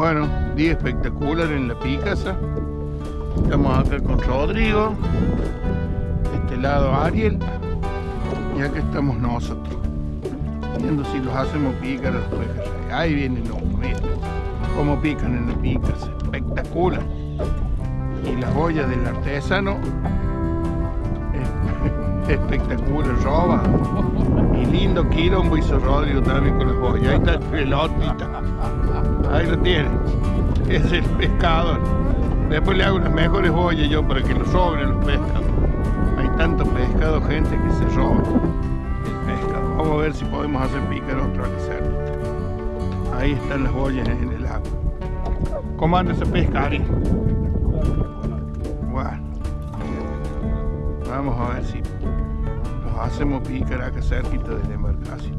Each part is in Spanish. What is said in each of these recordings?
Bueno, día espectacular en la Picasa. Estamos acá con Rodrigo. Este lado Ariel. Y acá estamos nosotros. Viendo si los hacemos picar los peces. Ahí viene el hombre, mira. Cómo pican en la Picasa. Espectacular. Y las ollas del artesano. Espectacular, roba. Y lindo quilombo hizo Rodrigo también con las ollas. Ahí está el pelotita. Ahí lo tiene. Es el pescador. Después le hago unas mejores ollas yo para que lo sobren los pescados. Hay tanto pescado, gente, que se roba el pescado. Vamos a ver si podemos hacer picar otro hacer. Ahí están las ollas en el agua. ¿Cómo anda ese pescari? Bueno. Vamos a ver si nos hacemos picar acá cerquita de la embarcación.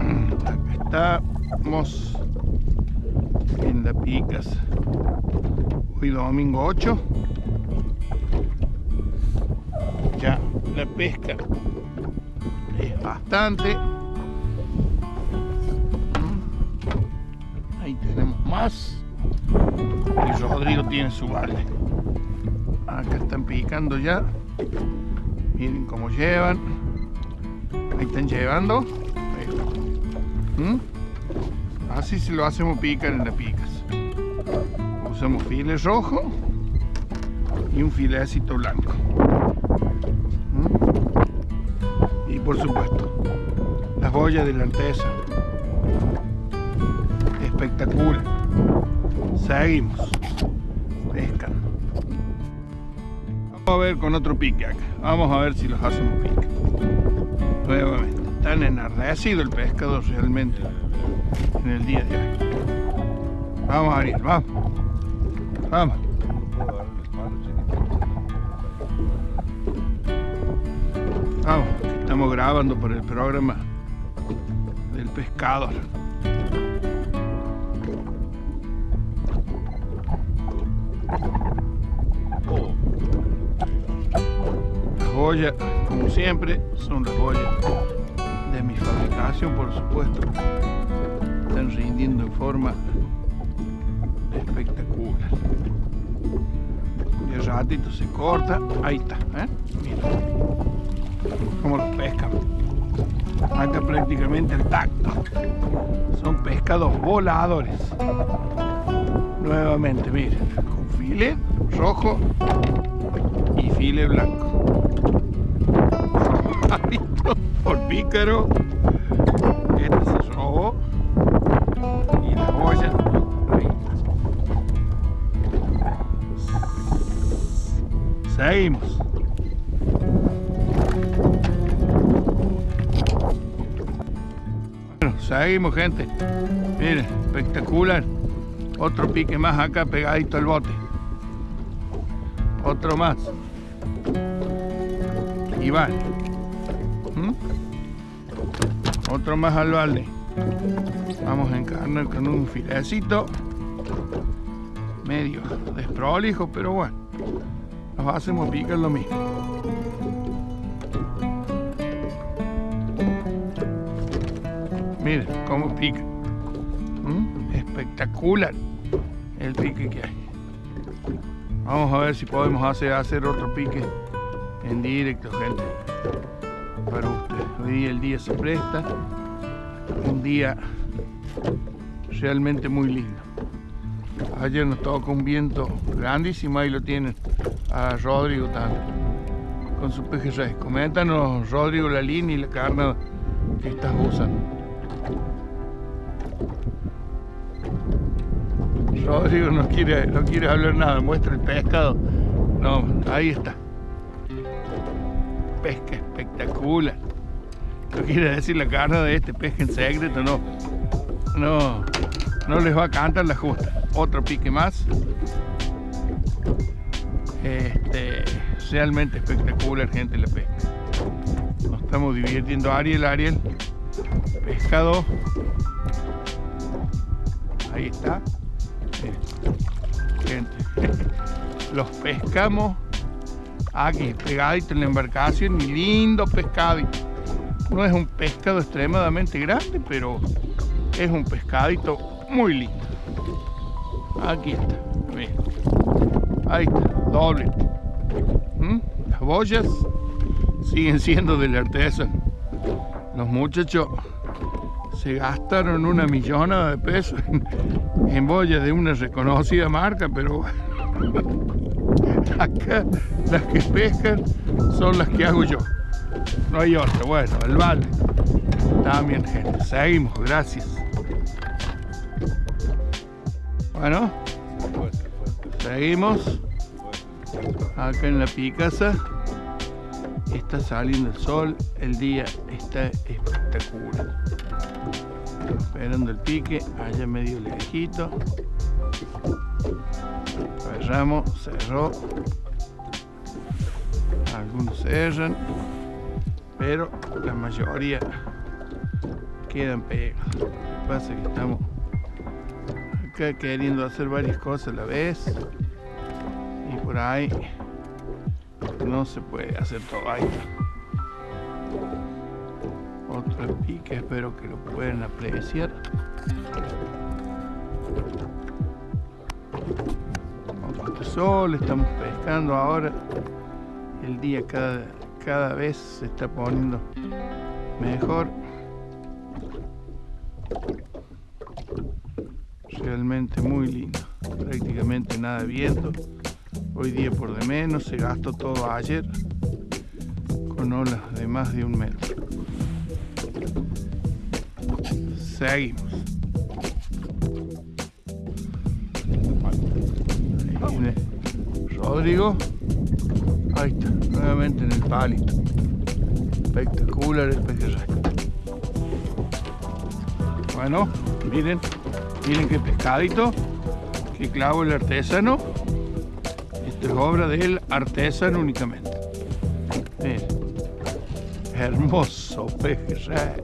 Estamos en la Picas. Hoy domingo 8. Ya la pesca es bastante. Ahí tenemos más. Y Rodrigo tiene su balde. Acá están picando ya. Miren cómo llevan. Ahí están llevando. ¿Mm? Así se lo hacemos picar en las picas. Usamos files rojo y un filecito blanco. ¿Mm? Y por supuesto, las boyas de la artesa. Espectacular. Seguimos. Pescan. Vamos a ver con otro pique acá. Vamos a ver si los hacemos pique. Nuevamente. Están enardecido el pescado realmente en el día de hoy. Vamos Ariel, vamos. Vamos. Vamos, estamos grabando por el programa del pescador. Las joyas, como siempre, son las joyas de mi fabricación, por supuesto están rindiendo en forma espectacular. El ratito se corta, ahí está, ¿eh? Mira cómo los pescan. Acá prácticamente el tacto. Son pescados voladores. Nuevamente, miren, con file rojo y file blanco. por pícaro. Seguimos. Bueno, seguimos gente. Miren, espectacular. Otro pique más acá pegadito al bote. Otro más. Y va. ¿Mm? Otro más al balde. Vamos a encarnar con un filecito medio desprolijo, pero bueno, nos hacemos picar lo mismo. Miren cómo pica. ¿Mm? Espectacular el pique que hay. Vamos a ver si podemos hacer, hacer otro pique en directo, gente. Para usted. Hoy día el día se presta un día realmente muy lindo. Ayer nos tocó un viento grandísimo, ahí lo tienen a Rodrigo también, con su pejerrey. Coméntanos, Rodrigo, la línea y la carne que estás usando. Rodrigo no quiere, no quiere hablar nada, muestra el pescado. No, ahí está. Pesca espectacular. No quiere decir la carne de este pesca en secreto, no. No, no les va a cantar la justa. Otro pique más. Este, realmente espectacular, gente, la pesca. Nos estamos divirtiendo. Ariel, Ariel. Pescado. Ahí está. Gente. Los pescamos aquí, pegadito en la embarcación. Lindo pescadito. No es un pescado extremadamente grande, pero es un pescadito muy linda. Aquí está, miren. Ahí está, doble. ¿Mm? Las boyas siguen siendo del artesano. Los muchachos se gastaron una millonada de pesos en, en boyas de una reconocida marca, pero acá las que pescan son las que hago yo. No hay otra. Bueno, el vale. También, gente. Seguimos, gracias. Bueno, seguimos. Acá en la Picasa está saliendo el sol. El día está espectacular. Esperando el pique, allá medio lejito. Cerramos, cerró. Algunos cerran, pero la mayoría quedan pegados. Lo que pasa es que estamos acá queriendo hacer varias cosas a la vez por ahí no se puede hacer todo ahí. Otro pique, espero que lo puedan apreciar. Otro sol, estamos pescando ahora. El día cada, cada vez se está poniendo mejor. Realmente muy lindo. Prácticamente nada de viento. Hoy día por de menos, se gastó todo ayer con olas de más de un metro. Seguimos. Rodrigo. Ahí está, nuevamente en el palito. Espectacular el pejerrey. Bueno, miren, miren qué pescadito, qué clavo el artesano. Es obra del artesano únicamente. Miren, hermoso pejerrey.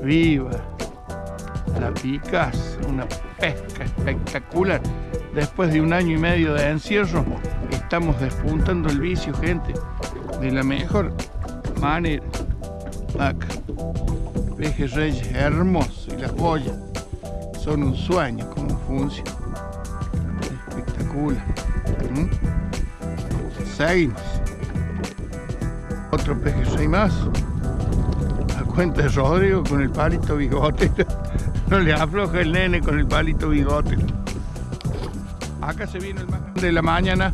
Viva la picas, una pesca espectacular. Después de un año y medio de encierro, estamos despuntando el vicio, gente, de la mejor manera. Acá, pejerreyes hermosos y las boyas son un sueño como funciona. Espectacular. ¿Mm? Seguimos. Otro pejerrey más. A cuenta de Rodrigo con el palito bigote. No le afloja el nene con el palito bigote. Acá se viene el más de la mañana.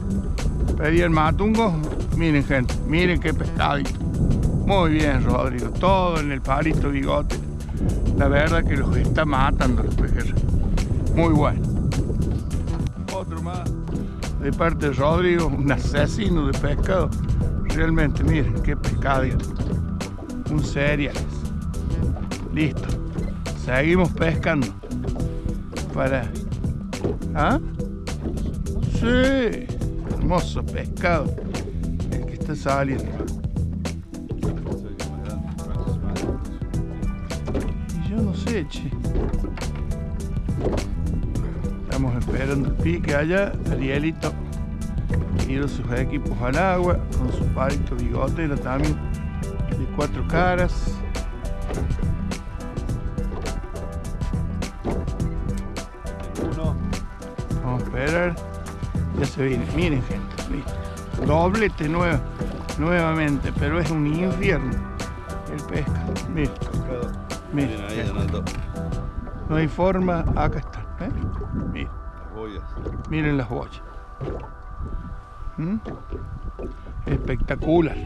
Pedí el matungo. Miren, gente. Miren qué pescadito. Muy bien, Rodrigo. Todo en el palito bigote. La verdad que los está matando los pejerreyes. Muy bueno. Otro más. De parte de Rodrigo, un asesino de pescado. Realmente, miren qué pescadito. Un cereal. Listo. Seguimos pescando. Para. ¿Ah? Sí. Hermoso pescado. El que está saliendo. Y yo no sé, che. Estamos esperando el pique allá. Arielito tiró sus equipos al agua con su palito bigotero también de cuatro caras. Uno. Vamos a esperar. Ya se viene. Miren, gente. listo. Doblete nueva, nuevamente, pero es un infierno el pesca. Miren, miren. No hay forma. Acá están. Miren las boyas. ¿Mm? Espectacular.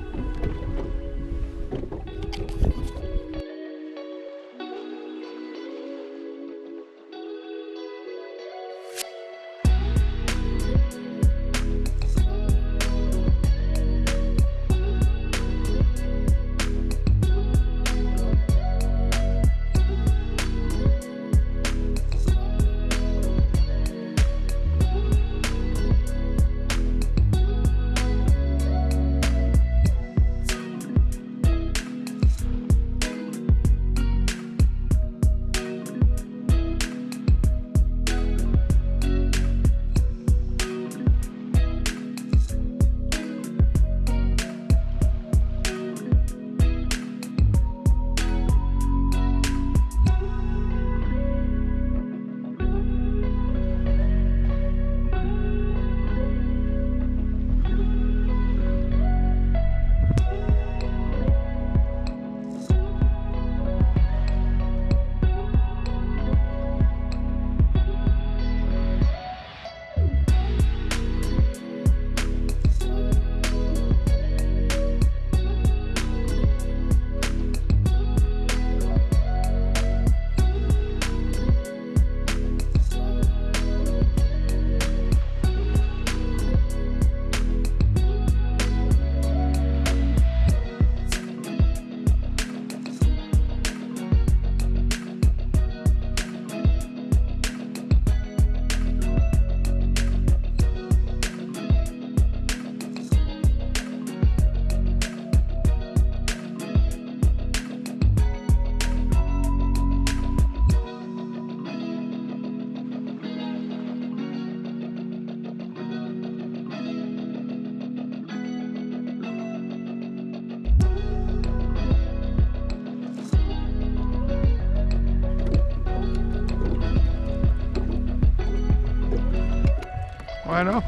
Bueno,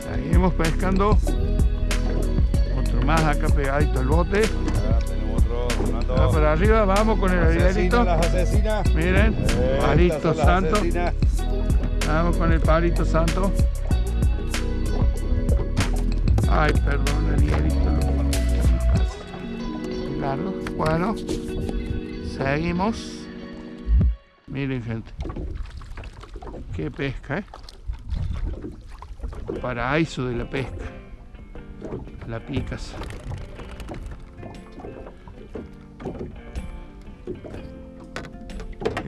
seguimos pescando. Otro más acá pegadito al bote. Ya tenemos otro, Fernando. Acá para arriba, vamos con el asesinas. Miren, palito santo. asesinas. Vamos con el palito santo. Ay, perdón, arielito. Largo. Bueno, seguimos. Miren, gente. Qué pesca, ¿eh? Paraíso de la pesca. La picas.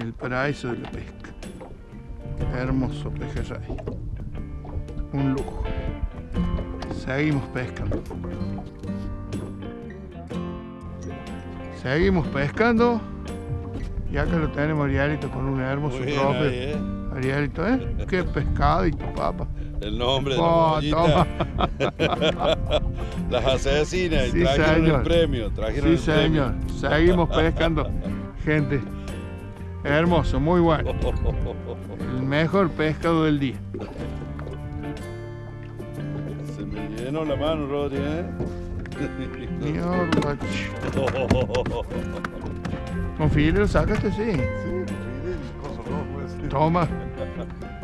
El paraíso de la pesca. Hermoso pejerrey. Un lujo. Seguimos pescando. Seguimos pescando. Y acá lo tenemos Arielito con un hermoso Muy bien trofeo. ahí, ¿eh? Arielito, ¿eh? Qué pescadito, papá. El nombre de la Oh, toma. Las asesinas. y Sí, trajeron señor. el premio. Trajeron Sí, el señor. Seguimos pescando. Gente, hermoso, muy bueno. El mejor pescado del día. Se me llenó la mano, Rodri, ¿eh? Con filero sacaste, sí. Sí, coso rojo ese. Toma.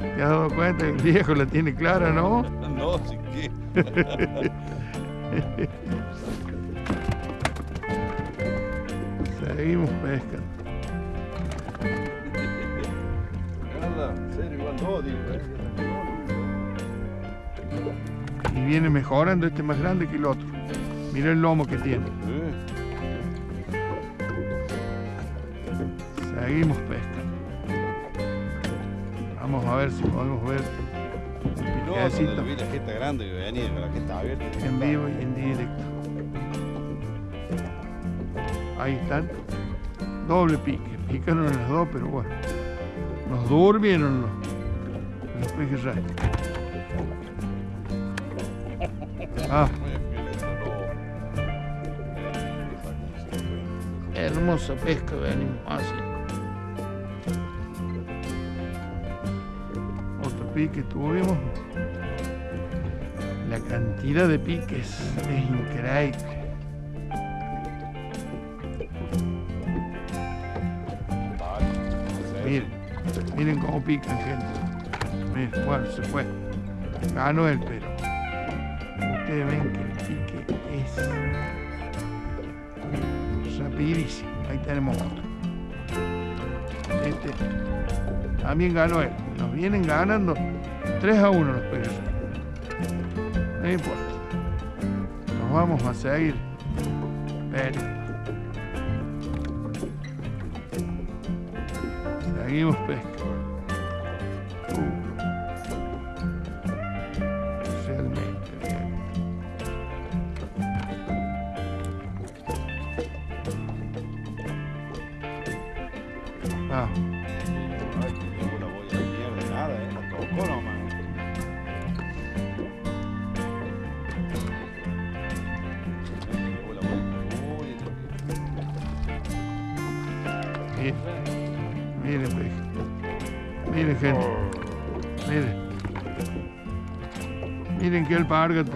¿Te has dado cuenta? El viejo la tiene clara, ¿no? No, sí que. Seguimos pescando. ¿eh? Y viene mejorando este más grande que el otro. Mira el lomo que tiene. Seguimos pescando. Vamos a ver si podemos ver el vi la jeta grande que venía con la jeta abierta. en vivo y en directo. Ahí están. Doble pique. Picaron las dos, pero bueno. Nos durmieron los, los pejerreyes. Ah, hermosa pesca venimos haciendo. Pique tuvimos. La cantidad de piques es increíble. Miren, miren cómo pican, gente. Miren, bueno, se fue. Ganó él, pero ustedes ven que el pique es rapidísimo. Ahí tenemos otro. Este también ganó él. Vienen ganando 3 a 1 los peces. No importa. Nos vamos a seguir. Pero Seguimos pesca. Miren, miren, pesca. Miren, gente. Miren. Miren que alpargata.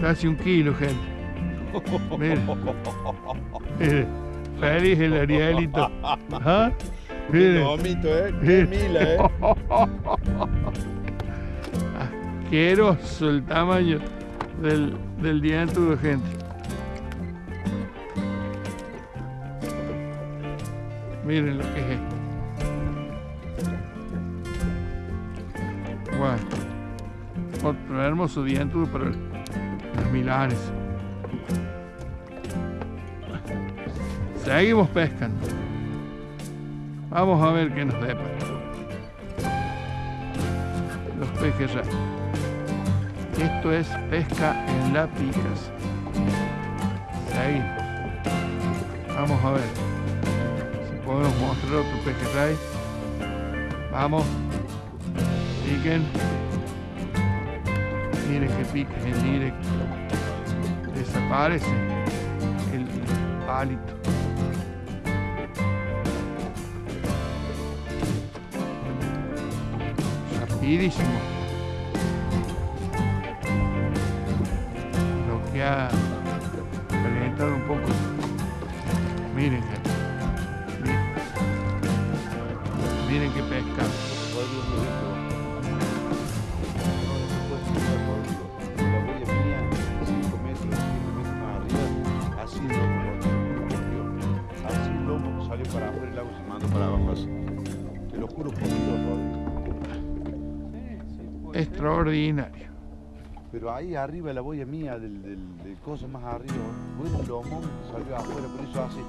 Casi un kilo, gente. Miren. Miren. Feliz el Arielito. ¿Ah? Qué Miren. lomito, ¿eh? Qué mila, ¿eh? Asqueroso el tamaño del, del dientudo, gente. Miren lo que es esto. Bueno, otro hermoso dientudo para los milanes. Seguimos pescando. Vamos a ver qué nos depara. Los pejes ya. Esto es pesca en la picas. Seguimos. Vamos a ver podemos mostrar otro pejerrey. Vamos. Piquen. Miren que piques en directo. Desaparece el palito. seguidísimo. Lo que salió para afuera, el agua se mandó para abajo así. Te lo juro por Dios. Extraordinario. Pero ahí arriba la boya mía, del, del, del coso más arriba, bueno, el lomo salió afuera, por eso así.